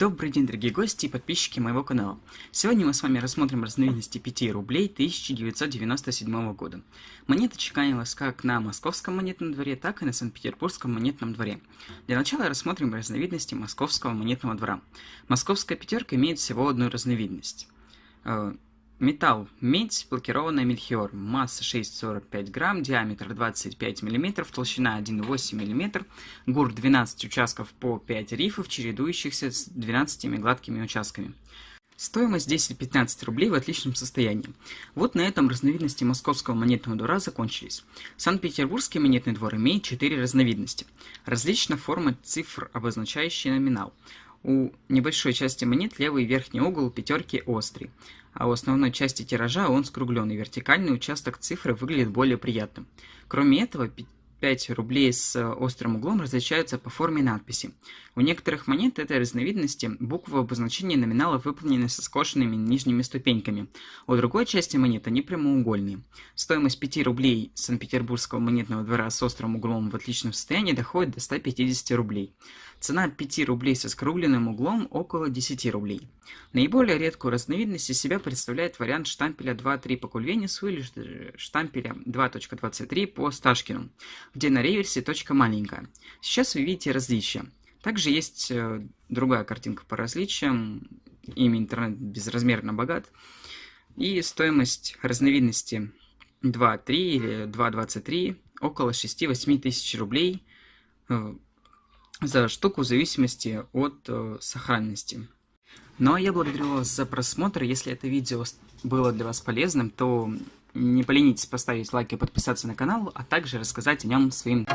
Добрый день, дорогие гости и подписчики моего канала. Сегодня мы с вами рассмотрим разновидности 5 рублей 1997 года. Монета чеканилась как на московском монетном дворе, так и на Санкт-Петербургском монетном дворе. Для начала рассмотрим разновидности московского монетного двора. Московская пятерка имеет всего одну разновидность. Металл. Медь, блокированная мельхиор. Масса 6,45 грамм, диаметр 25 мм, толщина 1,8 мм, гур 12 участков по 5 рифов, чередующихся с 12 гладкими участками. Стоимость 10-15 рублей в отличном состоянии. Вот на этом разновидности московского монетного двора закончились. Санкт-Петербургский монетный двор имеет 4 разновидности. Различна форма цифр, обозначающие номинал. У небольшой части монет левый верхний угол пятерки острый, а у основной части тиража он скругленный, вертикальный участок цифры выглядит более приятным. Кроме этого, 5 рублей с э, острым углом различаются по форме надписи. У некоторых монет этой разновидности буквы обозначения номинала выполнены со скошенными нижними ступеньками. У другой части монет они прямоугольные. Стоимость 5 рублей Санкт-Петербургского монетного двора с острым углом в отличном состоянии доходит до 150 рублей. Цена 5 рублей со скругленным углом около 10 рублей. Наиболее редкую разновидность из себя представляет вариант штампеля 2.3 по Кульвенису или штампеля 2.23 по Сташкину где на реверсе точка маленькая. Сейчас вы видите различия. Также есть э, другая картинка по различиям. Ими интернет безразмерно богат. И стоимость разновидности 2.3 или 2.23 около 6-8 тысяч рублей э, за штуку в зависимости от э, сохранности. Ну а я благодарю вас за просмотр. Если это видео было для вас полезным, то не поленитесь поставить лайк и подписаться на канал, а также рассказать о нем своим